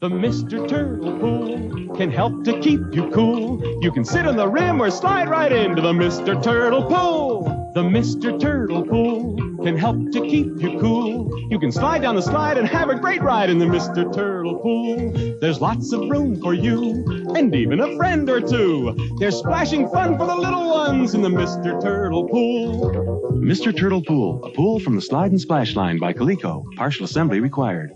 The Mr. Turtle Pool can help to keep you cool. You can sit on the rim or slide right into the Mr. Turtle Pool. The Mr. Turtle Pool can help to keep you cool. You can slide down the slide and have a great ride in the Mr. Turtle Pool. There's lots of room for you and even a friend or two. There's splashing fun for the little ones in the Mr. Turtle Pool. Mr. Turtle Pool, a pool from the Slide and Splash line by Coleco. Partial assembly required.